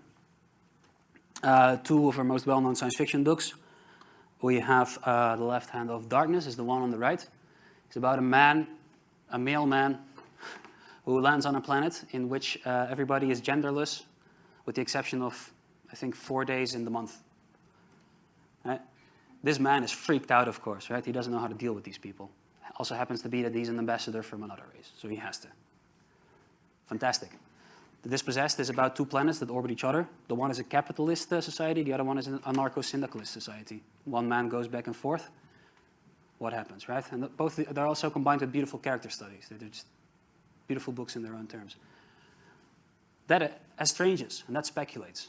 Uh, two of her most well-known science fiction books. We have uh, The Left Hand of Darkness is the one on the right. It's about a man, a male man, who lands on a planet in which uh, everybody is genderless, with the exception of, I think, four days in the month. Right? This man is freaked out, of course, right? He doesn't know how to deal with these people. Also happens to be that he's an ambassador from another race, so he has to. Fantastic. The Dispossessed is about two planets that orbit each other. The one is a capitalist uh, society, the other one is an anarcho-syndicalist society. One man goes back and forth. What happens, right? And both they're also combined with beautiful character studies. They're just beautiful books in their own terms. That estranges, and that speculates,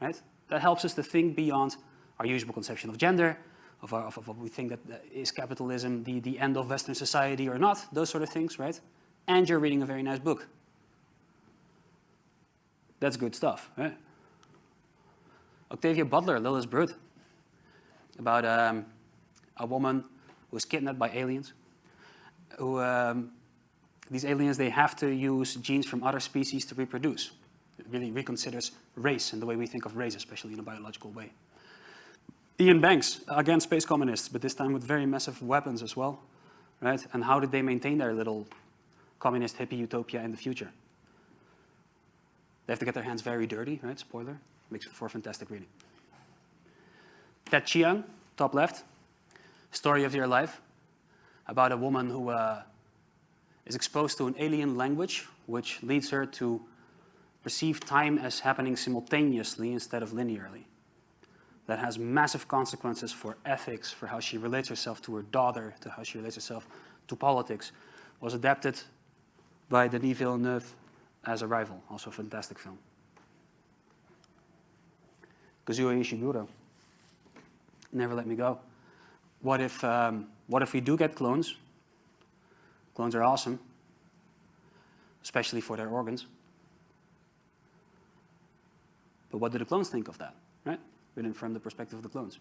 right? That helps us to think beyond our usual conception of gender, of, our, of, of what we think that uh, capitalism the, the end of Western society or not, those sort of things, right? And you're reading a very nice book. That's good stuff, right? Octavia Butler, Lilith Brood, about um, a woman who was kidnapped by aliens, who um, these aliens, they have to use genes from other species to reproduce. It really reconsiders race and the way we think of race, especially in a biological way. Iain Banks, again space communists, but this time with very massive weapons as well, right? And how did they maintain their little communist hippie utopia in the future? They have to get their hands very dirty, right? Spoiler. Makes for fantastic reading. Ted Chiang, top left. Story of your life. About a woman who uh, is exposed to an alien language, which leads her to perceive time as happening simultaneously instead of linearly. That has massive consequences for ethics, for how she relates herself to her daughter, to how she relates herself to politics. Was adapted by Denis Villeneuve as Arrival, also a fantastic film. Kazuo Ishiguro, Never Let Me Go. What if, um, what if we do get clones? Clones are awesome, especially for their organs. But what do the clones think of that, right? Written from the perspective of the clones.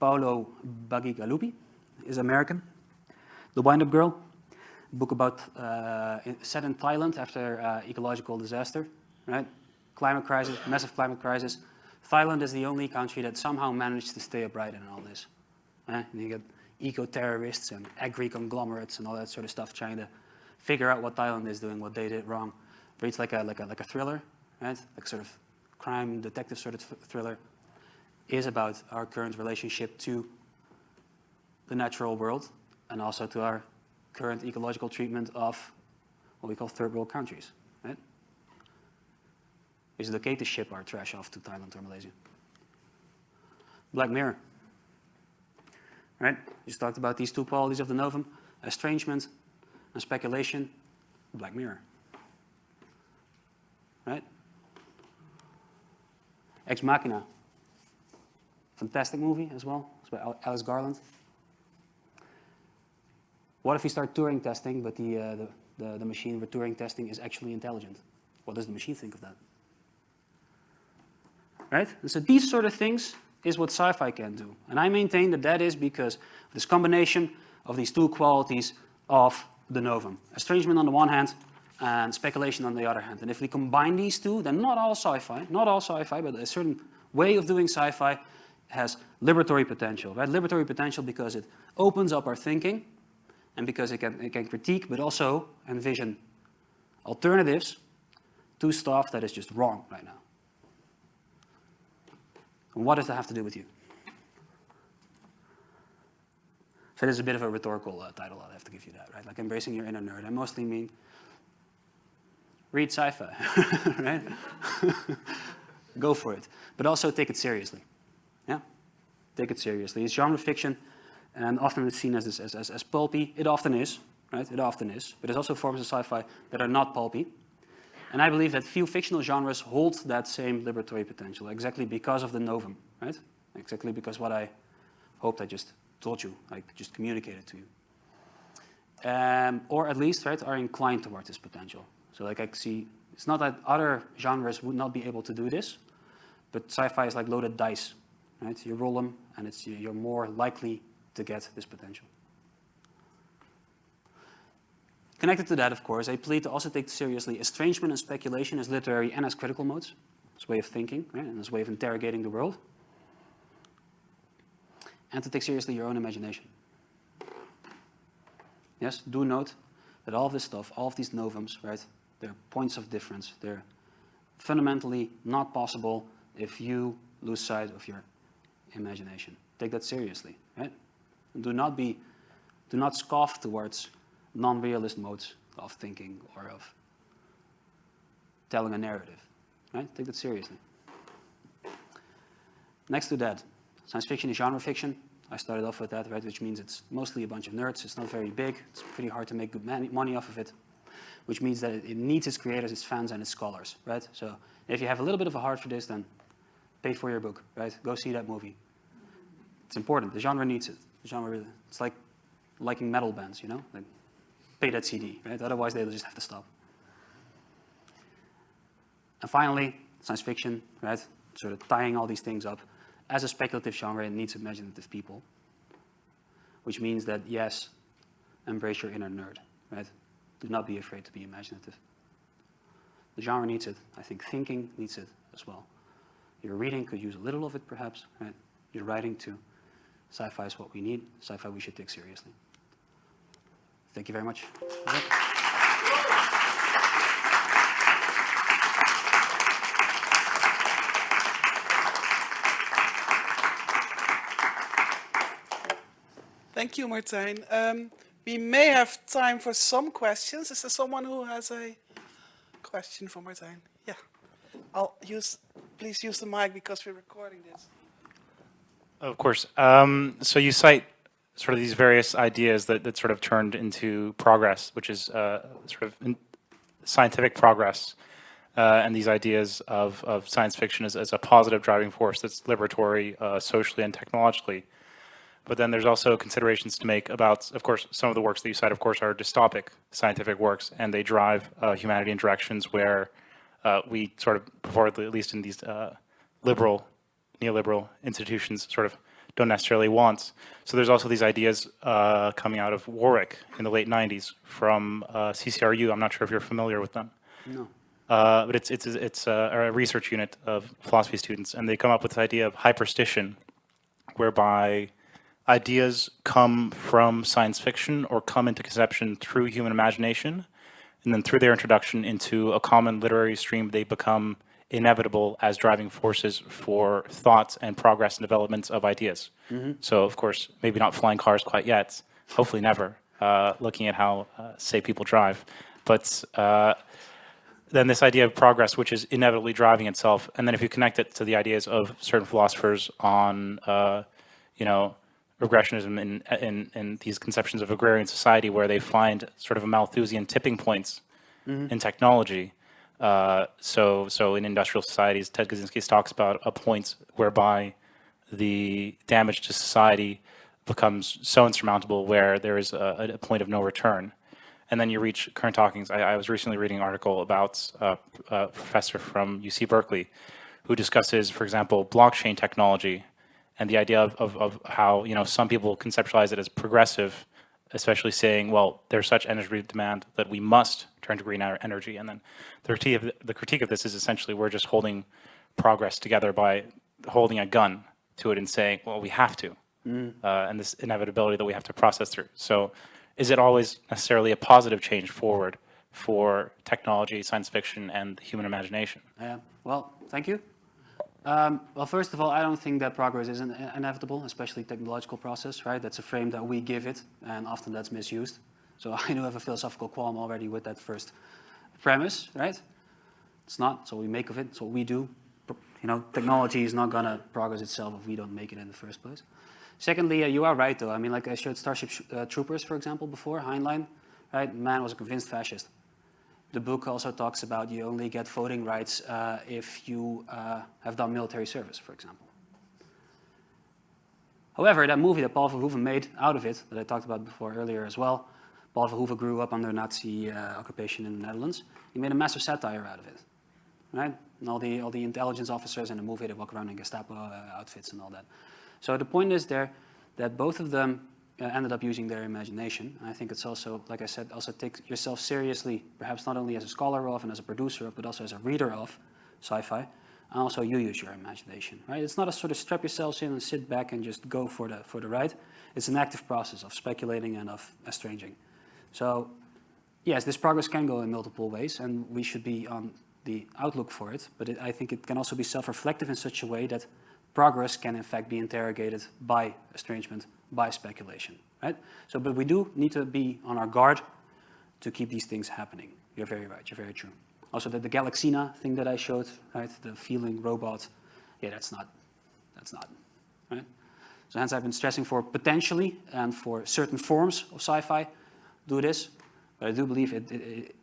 Paolo Bacigalupi is American. The Wind-Up Girl, book about uh, set in Thailand after uh, ecological disaster, right? Climate crisis, massive climate crisis. Thailand is the only country that somehow managed to stay upright in all this. Eh? And you get eco-terrorists and agri-conglomerates and all that sort of stuff trying to figure out what Thailand is doing, what they did wrong. Reads like a, like a, like a thriller, right? Like sort of crime detective sort of thriller. Is about our current relationship to the natural world and also to our current ecological treatment of what we call third world countries, right? Is it okay to ship our trash off to Thailand or Malaysia? Black Mirror, right? Just talked about these two qualities of the novum, estrangement and speculation, Black Mirror, right? Ex Machina, fantastic movie as well, it's by Alex Garland. What if we start Turing testing, but the, uh, the, the, the machine we're Turing testing is actually intelligent? What does the machine think of that? Right? And so these sort of things is what sci-fi can do. And I maintain that that is because this combination of these two qualities of the novum. Estrangement on the one hand and speculation on the other hand. And if we combine these two, then not all sci-fi, not all sci-fi, but a certain way of doing sci-fi has liberatory potential, right? Liberatory potential because it opens up our thinking and because it can, it can critique but also envision alternatives to stuff that is just wrong right now. And what does that have to do with you? So this is a bit of a rhetorical uh, title, I'll have to give you that, right? Like embracing your inner nerd. I mostly mean read sci-fi, right? Go for it. But also take it seriously, yeah? Take it seriously. It's genre fiction and often it's seen as, as, as, as pulpy. It often is, right? It often is. But there's also forms of sci-fi that are not pulpy. And I believe that few fictional genres hold that same liberatory potential, exactly because of the novum, right? Exactly because what I hoped I just told you, I just communicated to you. Um, or at least, right, are inclined towards this potential. So like I see, it's not that other genres would not be able to do this, but sci-fi is like loaded dice, right? You roll them and it's, you're more likely to get this potential. Connected to that, of course, I plead to also take seriously estrangement and speculation as literary and as critical modes, as way of thinking, right, and as way of interrogating the world, and to take seriously your own imagination. Yes, do note that all of this stuff, all of these novums, right, they're points of difference. They're fundamentally not possible if you lose sight of your imagination. Take that seriously, right? And do not be, do not scoff towards non-realist modes of thinking or of telling a narrative, right? Take that seriously. Next to that, science fiction is genre fiction. I started off with that, right, which means it's mostly a bunch of nerds. It's not very big. It's pretty hard to make good money off of it, which means that it needs its creators, its fans, and its scholars, right? So if you have a little bit of a heart for this, then pay for your book, right? Go see that movie. It's important. The genre needs it. The genre, it's like liking metal bands, you know? Like, pay that CD, right? Otherwise, they'll just have to stop. And finally, science fiction, right? Sort of tying all these things up as a speculative genre, it needs imaginative people, which means that, yes, embrace your inner nerd, right? Do not be afraid to be imaginative. The genre needs it. I think thinking needs it as well. Your reading could use a little of it, perhaps, right? Your writing too. Sci-fi is what we need. Sci-fi we should take seriously. Thank you very much. Thank you, Martijn. Um, we may have time for some questions. Is there someone who has a question for Martijn? Yeah. I'll use, please use the mic because we're recording this. Of course. Um, so you cite sort of these various ideas that, that sort of turned into progress, which is uh, sort of scientific progress, uh, and these ideas of, of science fiction as, as a positive driving force that's liberatory uh, socially and technologically. But then there's also considerations to make about, of course, some of the works that you cite, of course, are dystopic scientific works, and they drive uh, humanity in directions where uh, we sort of, at least in these uh, liberal, neoliberal institutions, sort of don't necessarily want. So there's also these ideas uh, coming out of Warwick in the late 90s from uh, CCRU. I'm not sure if you're familiar with them. No. Uh, but it's, it's, it's a, a research unit of philosophy students, and they come up with this idea of hyperstition, whereby ideas come from science fiction or come into conception through human imagination, and then through their introduction into a common literary stream, they become inevitable as driving forces for thoughts and progress and developments of ideas. Mm -hmm. So, of course, maybe not flying cars quite yet, hopefully never, uh, looking at how uh, safe people drive. But uh, then this idea of progress, which is inevitably driving itself, and then if you connect it to the ideas of certain philosophers on, uh, you know, regressionism in, in, in, these conceptions of agrarian society where they find sort of a Malthusian tipping points mm -hmm. in technology. Uh, so, so in industrial societies, Ted Kaczynski talks about a point whereby the damage to society becomes so insurmountable where there is a, a point of no return. And then you reach current talkings. I, I was recently reading an article about a, a professor from UC Berkeley who discusses, for example, blockchain technology and the idea of, of, of, how you know some people conceptualize it as progressive, especially saying, well, there's such energy demand that we must turn to green energy. And then the critique of, the critique of this is essentially we're just holding progress together by holding a gun to it and saying, well, we have to, mm. uh, and this inevitability that we have to process through. So is it always necessarily a positive change forward for technology, science fiction, and the human imagination? Yeah, well, thank you. Um, well, first of all, I don't think that progress is inevitable, especially technological process, right? That's a frame that we give it, and often that's misused. So I do have a philosophical qualm already with that first premise, right? It's not, so we make of it, it's what we do. You know, technology is not gonna progress itself if we don't make it in the first place. Secondly, uh, you are right though. I mean, like I showed Starship uh, Troopers, for example, before, Heinlein, right? Man was a convinced fascist. The book also talks about you only get voting rights uh, if you uh, have done military service, for example. However, that movie that Paul Verhoeven made out of it, that I talked about before earlier as well, Paul Verhoeven grew up under Nazi uh, occupation in the Netherlands. He made a massive satire out of it, right? And all the, all the intelligence officers in the movie, they walk around in Gestapo uh, outfits and all that. So the point is there, that both of them Uh, ended up using their imagination. And I think it's also, like I said, also take yourself seriously, perhaps not only as a scholar of and as a producer of, but also as a reader of sci-fi. And also you use your imagination, right? It's not a sort of strap yourselves in and sit back and just go for the, for the ride. It's an active process of speculating and of estranging. So yes, this progress can go in multiple ways and we should be on the outlook for it, but it, I think it can also be self-reflective in such a way that progress can in fact be interrogated by estrangement by speculation, right? So, but we do need to be on our guard to keep these things happening. You're very right, you're very true. Also the, the Galaxina thing that I showed, right, the feeling robot, yeah, that's not, that's not, right? So hence I've been stressing for potentially and for certain forms of sci-fi do this, but I do believe it, it,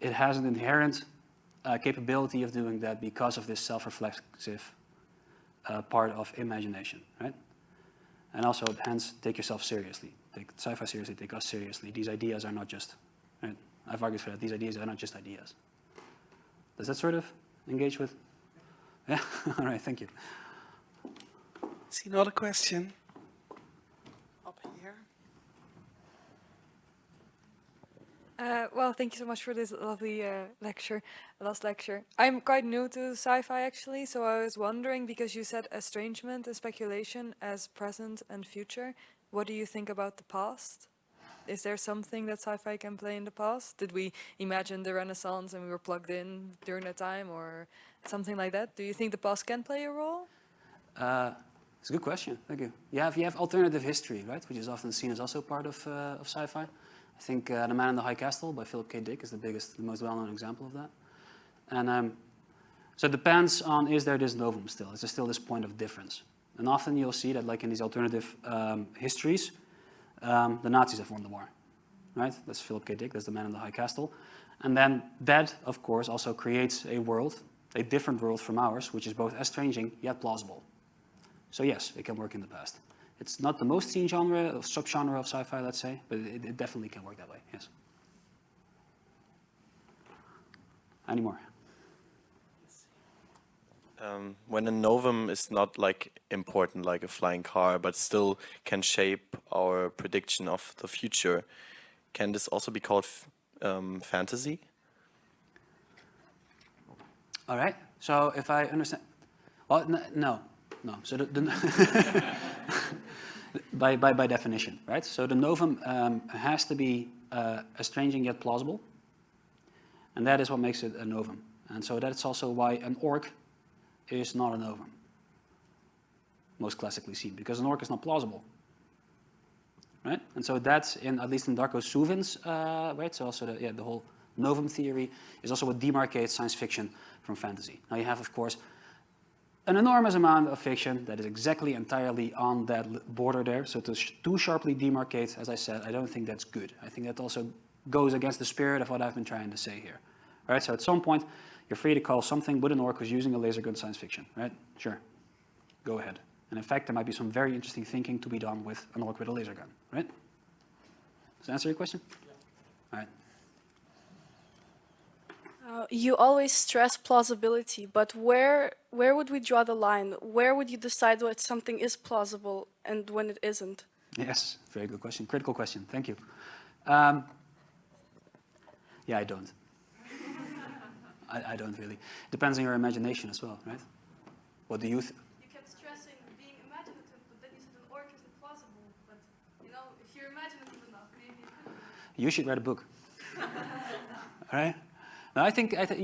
it has an inherent uh, capability of doing that because of this self-reflexive uh, part of imagination, right? And also, hence, take yourself seriously. Take sci-fi seriously, take us seriously. These ideas are not just, right? I've argued for that. These ideas are not just ideas. Does that sort of engage with? Yeah? All right, thank you. See another question? Up here. Uh, well, thank you so much for this lovely uh, lecture, last lecture. I'm quite new to sci-fi actually, so I was wondering, because you said estrangement and speculation as present and future, what do you think about the past? Is there something that sci-fi can play in the past? Did we imagine the Renaissance and we were plugged in during that time or something like that? Do you think the past can play a role? Uh, it's a good question, thank you. You have, you have alternative history, right, which is often seen as also part of, uh, of sci-fi. I think uh, The Man in the High Castle by Philip K. Dick is the biggest, the most well-known example of that. And um, so it depends on, is there this novum still? Is there still this point of difference? And often you'll see that like in these alternative um, histories, um, the Nazis have won the war, right? That's Philip K. Dick, that's The Man in the High Castle. And then that, of course, also creates a world, a different world from ours, which is both estranging yet plausible. So yes, it can work in the past. It's not the most seen genre, or subgenre of sci-fi, let's say, but it, it, definitely can work that way, yes. Any more? Um, when a novum is not like important like a flying car, but still can shape our prediction of the future, can this also be called um, fantasy? All right, so if I understand, well, no, no. So the, the by, by, by definition, right? So the novum um, has to be uh, estranging yet plausible. And that is what makes it a novum. And so that's also why an orc is not a novum, most classically seen, because an orc is not plausible. Right? And so that's in, at least in Darko Suvin's, uh, right? So also the, yeah, the whole novum theory is also what demarcates science fiction from fantasy. Now you have, of course, an enormous amount of fiction that is exactly entirely on that border there. So to sh too sharply demarcate, as I said, I don't think that's good. I think that also goes against the spirit of what I've been trying to say here. All right, So at some point, you're free to call something with an orc who's using a laser gun science fiction, right? Sure, go ahead. And in fact, there might be some very interesting thinking to be done with an orc with a laser gun, right? Does that answer your question? Yeah. All right. Uh, you always stress plausibility, but where where would we draw the line? Where would you decide what something is plausible and when it isn't? Yes, very good question. Critical question. Thank you. Um, yeah, I don't. I, I, don't really. Depends on your imagination as well, right? What do you think? You kept stressing being imaginative, but then you said an orc isn't plausible. But, you know, if you're imaginative enough, maybe you. You should write a book. All right? No, I think I th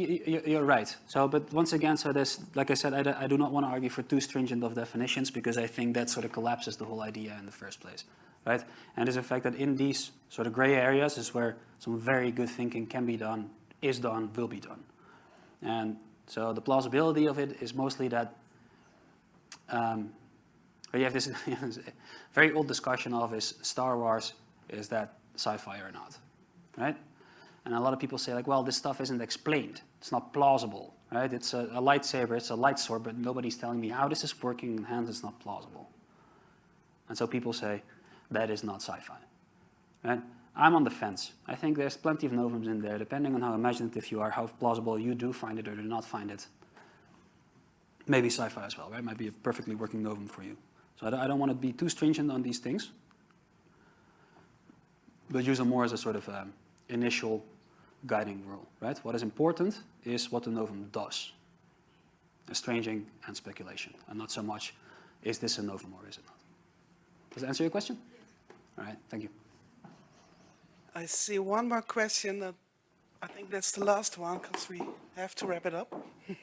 you're right. So, but once again, so there's, like I said, I, I do not want to argue for too stringent of definitions because I think that sort of collapses the whole idea in the first place, right? And it's a fact that in these sort of gray areas is where some very good thinking can be done, is done, will be done. And so the plausibility of it is mostly that um, you have this very old discussion of is Star Wars, is that sci-fi or not, right? And a lot of people say like, well, this stuff isn't explained. It's not plausible, right? It's a, a lightsaber, it's a light sword, but nobody's telling me how this is working and hence it's not plausible. And so people say, that is not sci-fi, right? I'm on the fence. I think there's plenty of novums in there, depending on how imaginative you are, how plausible you do find it or do not find it. Maybe sci-fi as well, right? Might be a perfectly working novum for you. So I don't, want to be too stringent on these things, but use them more as a sort of um, initial guiding rule, right? What is important is what the novum does, estranging and speculation, and not so much, is this a novum or is it not? Does that answer your question? All right, thank you. I see one more question. That I think that's the last one because we have to wrap it up.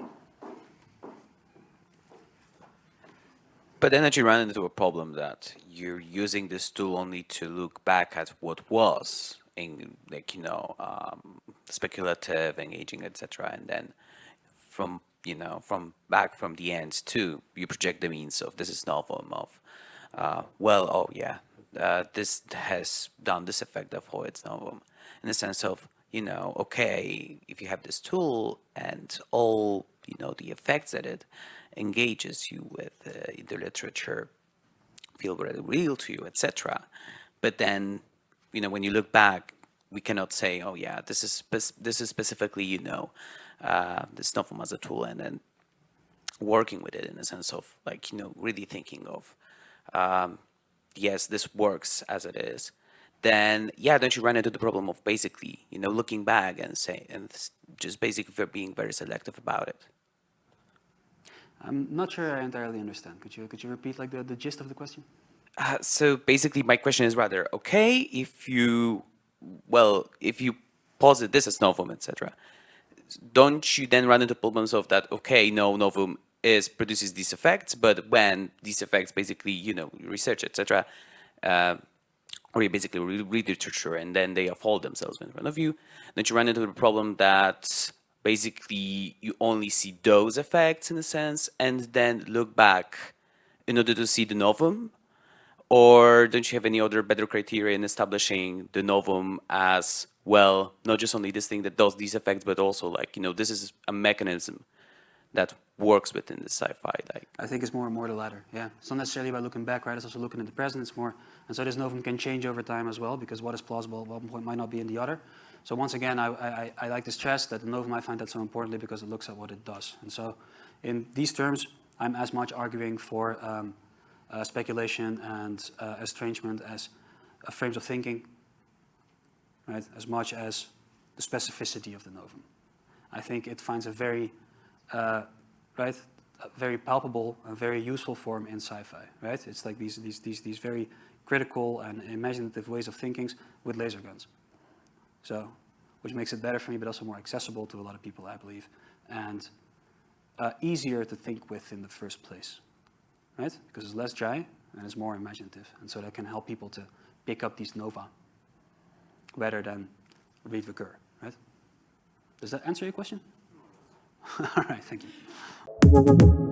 But then you run into a problem that you're using this tool only to look back at what was in like you know um, speculative, engaging, etc. And then from you know from back from the ends too, you project the means of this is novum of uh, well oh yeah uh, this has done this effect therefore it's novel in the sense of you know okay if you have this tool and all you know the effects that it engages you with uh, in the literature feel very real to you, etc. But then, you know, when you look back, we cannot say, oh yeah, this is this is specifically, you know, uh, this novum as a tool, and then working with it in a sense of like, you know, really thinking of, um, yes, this works as it is. Then yeah, don't you run into the problem of basically, you know, looking back and say, and just basically being very selective about it. I'm not sure I entirely understand. Could you, could you repeat like the, the gist of the question? Uh, so basically my question is rather, okay, if you, well, if you posit this as novum, etc., don't you then run into problems of that, okay, no, novum is produces these effects, but when these effects basically, you know, research, etc., uh, or you basically read, literature and then they unfold themselves in front of you, then you run into the problem that basically you only see those effects in a sense and then look back in order to see the novum or don't you have any other better criteria in establishing the novum as well not just only this thing that does these effects but also like you know this is a mechanism that works within the sci-fi like I think it's more and more the latter. Yeah, it's not necessarily about looking back, right? It's also looking at the present. It's more, and so this novum can change over time as well because what is plausible at one point might not be in the other. So once again, I, I, I like to stress that the novum I find that so importantly because it looks at what it does. And so in these terms, I'm as much arguing for um, speculation and uh, estrangement as uh, frames of thinking, right? As much as the specificity of the novum. I think it finds a very, uh, right, a very palpable and very useful form in sci-fi, right? It's like these, these, these, these very critical and imaginative ways of thinking with laser guns. So, which makes it better for me, but also more accessible to a lot of people, I believe, and uh, easier to think with in the first place, right? Because it's less dry and it's more imaginative, and so that can help people to pick up these nova rather than read Ricoeur, right? Does that answer your question? All right, thank you.